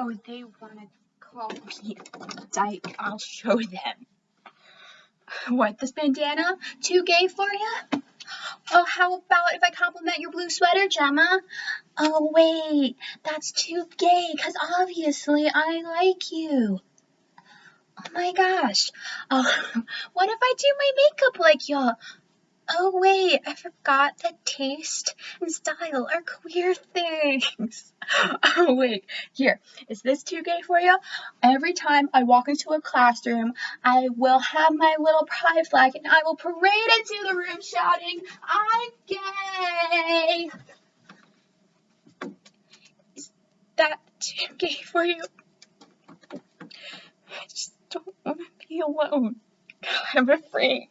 Oh, they want to call me dyke. I'll show them. What, this bandana? Too gay for you? Oh, how about if I compliment your blue sweater, Gemma? Oh, wait, that's too gay, because obviously I like you. Oh my gosh. Oh, what if I do my makeup like y'all? Oh wait, I forgot that taste and style are queer things. Oh wait, here, is this too gay for you? Every time I walk into a classroom, I will have my little pride flag and I will parade into the room shouting, I'm gay! Is that too gay for you? I just don't want to be alone. I'm afraid.